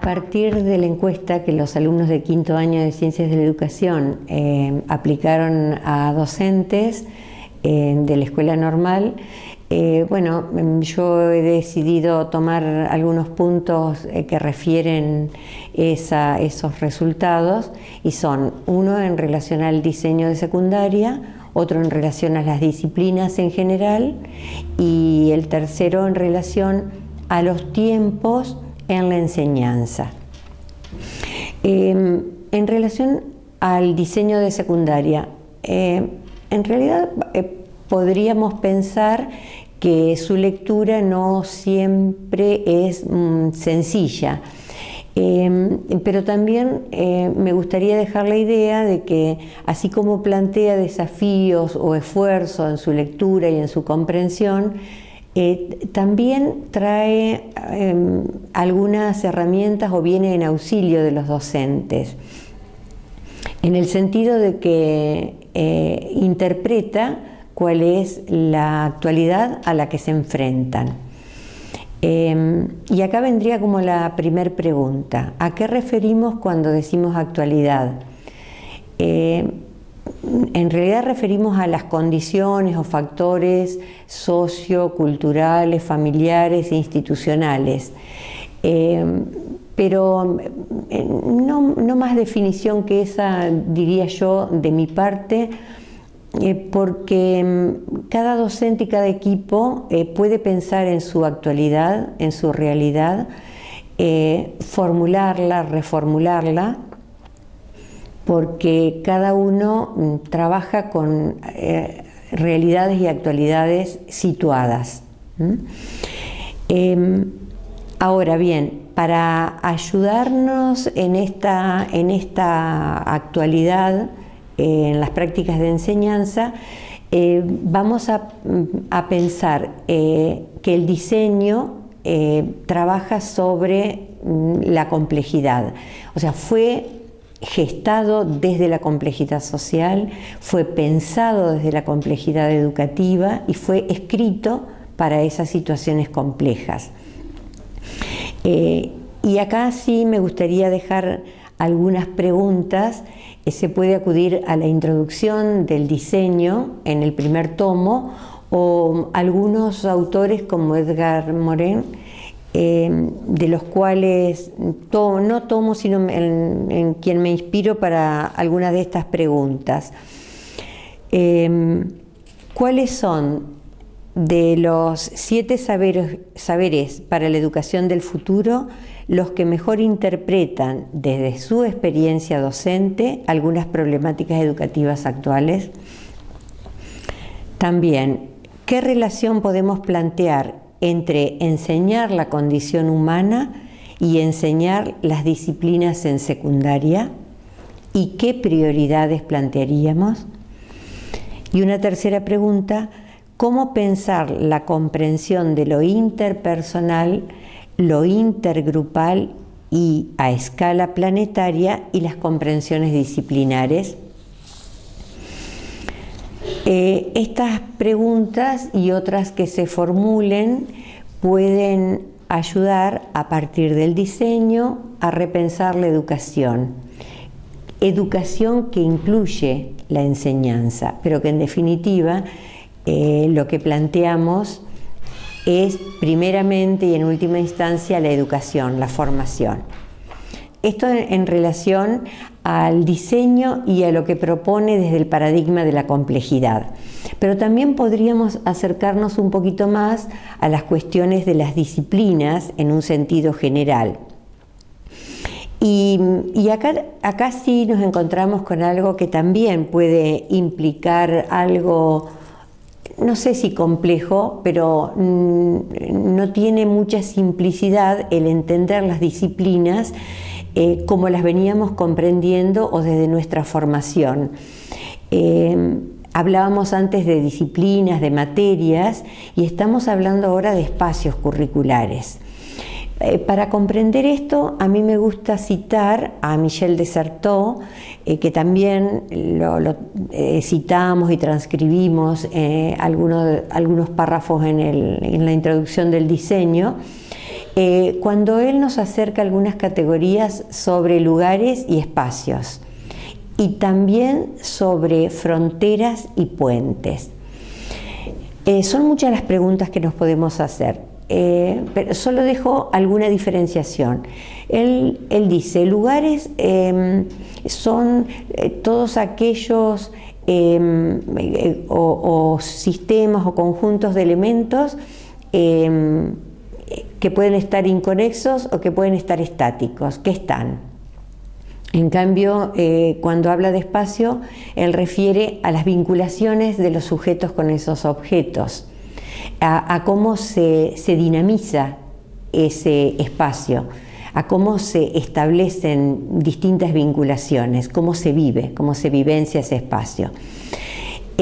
A partir de la encuesta que los alumnos de quinto año de Ciencias de la Educación eh, aplicaron a docentes eh, de la escuela normal, eh, bueno, yo he decidido tomar algunos puntos que refieren esos resultados y son uno en relación al diseño de secundaria, otro en relación a las disciplinas en general y el tercero en relación a los tiempos en la enseñanza. Em, en relación al diseño de secundaria, eh, en realidad eh, podríamos pensar que su lectura no siempre es mm, sencilla. Em, pero también eh, me gustaría dejar la idea de que así como plantea desafíos o esfuerzos en su lectura y en su comprensión, eh, también trae em, algunas herramientas o viene en auxilio de los docentes, en el sentido de que eh, interpreta cuál es la actualidad a la que se enfrentan. Em, y acá vendría como la primer pregunta, ¿a qué referimos cuando decimos actualidad? En realidad referimos a las condiciones o factores socioculturales, familiares e institucionales. Eh, pero eh, no, más definición que esa, diría yo, de mi parte, eh, porque mm, cada docente y cada equipo puede pensar en su actualidad, en su realidad, formularla, reformularla, porque cada uno mm, trabaja con eh, realidades y actualidades situadas. Em, ahora bien, para ayudarnos en esta, en esta actualidad, eh, en las prácticas de enseñanza, eh, vamos a, mm, pensar que el diseño trabaja sobre mm, la complejidad. O sea, fue gestado desde la complejidad social, fue pensado desde la complejidad educativa y fue escrito para esas situaciones complejas. Eh, y acá sí me gustaría dejar algunas preguntas. Eh, se puede acudir a la introducción del diseño en el primer tomo o algunos autores como Edgar Morin Em, de los cuales no tomo, sino en, quien me inspiro para algunas de estas preguntas. Em, ¿Cuáles son de los siete saberes, saberes para la educación del futuro los que mejor interpretan desde su experiencia docente algunas problemáticas educativas actuales? También, ¿qué relación podemos plantear entre enseñar la condición humana y enseñar las disciplinas en secundaria y qué prioridades plantearíamos. Y una tercera pregunta, ¿cómo pensar la comprensión de lo interpersonal, lo intergrupal y a escala planetaria y las comprensiones disciplinares? Eh, estas preguntas y otras que se formulen pueden ayudar a partir del diseño a repensar la educación. Educación que incluye la enseñanza, pero que en definitiva eh, lo que planteamos es primeramente y en última instancia la educación, la formación. Esto en relación al diseño y a lo que propone desde el paradigma de la complejidad. Pero también podríamos acercarnos un poquito más a las cuestiones de las disciplinas en un sentido general. Y, acá, sí nos encontramos con algo que también puede implicar algo no sé si complejo, pero mm, no tiene mucha simplicidad el entender las disciplinas eh, como las veníamos comprendiendo o desde nuestra formación. Eh, hablábamos antes de disciplinas, de materias, y estamos hablando ahora de espacios curriculares. Eh, para comprender esto, a mí me gusta citar a Michel Desertot, que también lo, citamos y transcribimos algunos, algunos párrafos en la introducción del diseño, eh, cuando él nos acerca algunas categorías sobre lugares y espacios y también sobre fronteras y puentes. Eh, son muchas las preguntas que nos podemos hacer, eh, pero solo dejo alguna diferenciación. Él, dice, lugares em, son todos aquellos em, o, sistemas o conjuntos de elementos em, que pueden estar inconexos o que pueden estar estáticos, que están. En cambio, eh, cuando habla de espacio, él refiere a las vinculaciones de los sujetos con esos objetos, a, cómo se, dinamiza ese espacio, a cómo se establecen distintas vinculaciones, cómo se vive, cómo se vivencia ese espacio.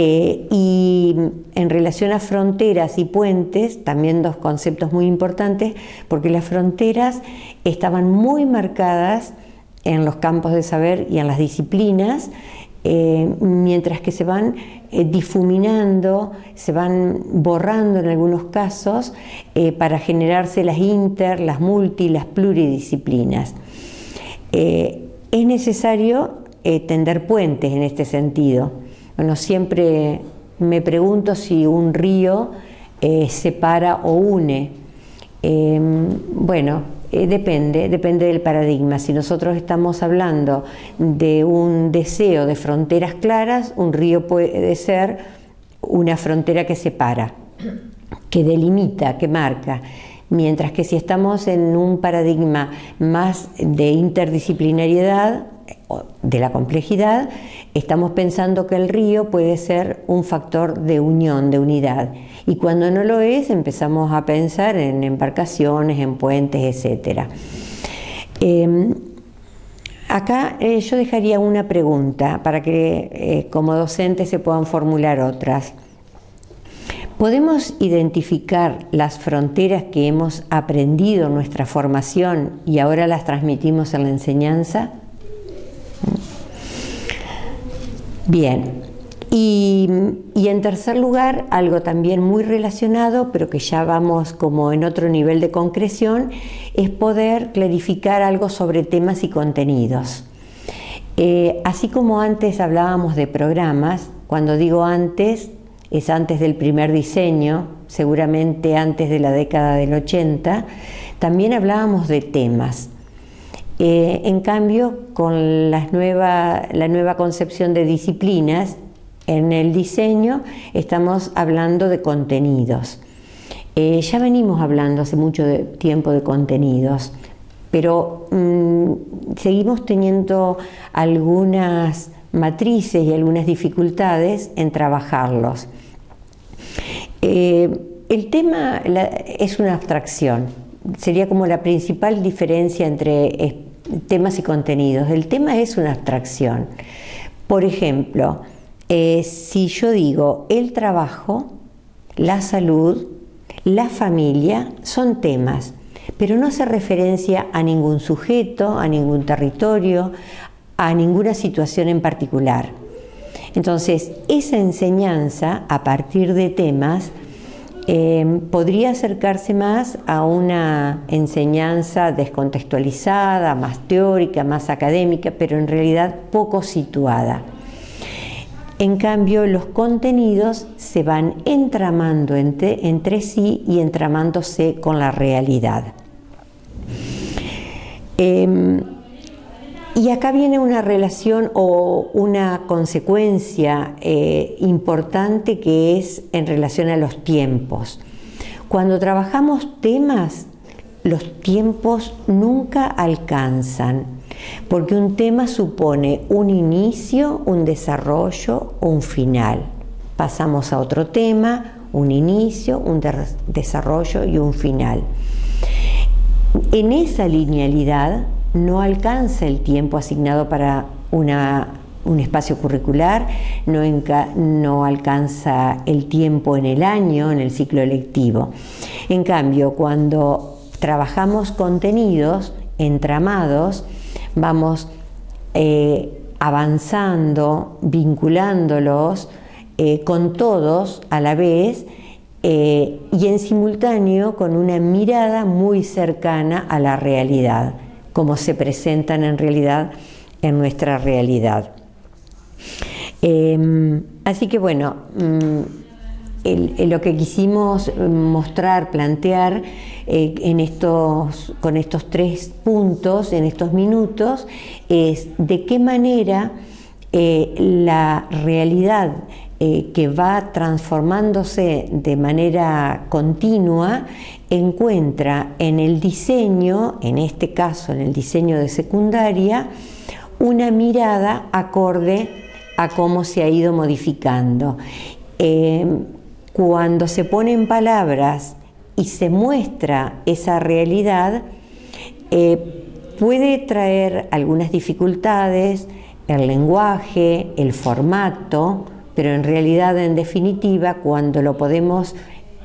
Eh, y en relación a fronteras y puentes, también dos conceptos muy importantes, porque las fronteras estaban muy marcadas en los campos de saber y en las disciplinas, eh, mientras que se van eh, difuminando, se van borrando en algunos casos para generarse las inter, las multi, las pluridisciplinas. es necesario tender puentes en este sentido bueno, siempre me pregunto si un río eh, separa o une. Em, bueno, eh, depende, depende del paradigma. Si nosotros estamos hablando de un deseo de fronteras claras, un río puede ser una frontera que separa, que delimita, que marca. Mientras que si estamos en un paradigma más de interdisciplinariedad, de la complejidad, estamos pensando que el río puede ser un factor de unión, de unidad. Y cuando no lo es, empezamos a pensar en embarcaciones, en puentes, etc. Em, acá eh, yo dejaría una pregunta para que eh, como docentes se puedan formular otras. ¿Podemos identificar las fronteras que hemos aprendido en nuestra formación y ahora las transmitimos en la enseñanza? Bien, y, en tercer lugar, algo también muy relacionado, pero que ya vamos como en otro nivel de concreción, es poder clarificar algo sobre temas y contenidos. Eh, así como antes hablábamos de programas, cuando digo antes, es antes del primer diseño, seguramente antes de la década del 80, también hablábamos de temas. Eh, en cambio, con la nueva concepción de disciplinas, en el diseño estamos hablando de contenidos. Eh, ya venimos hablando hace mucho tiempo de contenidos, pero mm, seguimos teniendo algunas matrices y algunas dificultades en trabajarlos. Eh, el tema es una abstracción, sería como la principal diferencia entre temas y contenidos. El tema es una abstracción. Por ejemplo, eh, si yo digo el trabajo, la salud, la familia, son temas, pero no hace referencia a ningún sujeto, a ningún territorio, a ninguna situación en particular. Entonces, esa enseñanza a partir de temas Em, podría acercarse más a una enseñanza descontextualizada, más teórica, más académica, pero en realidad poco situada. En cambio, los contenidos se van entramando entre, sí y entramándose con la realidad. Em, y acá viene una relación o una consecuencia eh, importante que es en relación a los tiempos. Cuando trabajamos temas, los tiempos nunca alcanzan, porque un tema supone un inicio, un desarrollo, un final. Pasamos a otro tema, un inicio, un desarrollo y un final. En esa linealidad no alcanza el tiempo asignado para un espacio curricular, no, no, alcanza el tiempo en el año, en el ciclo lectivo. En cambio, cuando trabajamos contenidos entramados, vamos eh, avanzando, vinculándolos eh, con todos a la vez eh, y en simultáneo con una mirada muy cercana a la realidad, como se presentan en realidad en nuestra realidad. Em, así que bueno, mm, lo que quisimos mostrar, plantear eh, en estos, con estos tres puntos, en estos minutos, es de qué manera eh, la realidad eh, que va transformándose de manera continua encuentra en el diseño, en este caso en el diseño de secundaria, una mirada acorde a cómo se ha ido modificando. Eh, cuando se ponen palabras y se muestra esa realidad, eh, puede traer algunas dificultades, el lenguaje, el formato, pero en realidad, en definitiva, cuando lo podemos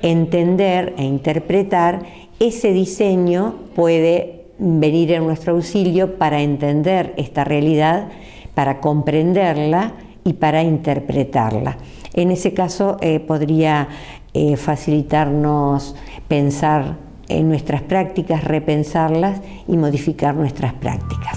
entender e interpretar, ese diseño puede venir en nuestro auxilio para entender esta realidad, para comprenderla y para interpretarla. En ese caso eh, podría eh, facilitarnos pensar en nuestras prácticas, repensarlas y modificar nuestras prácticas.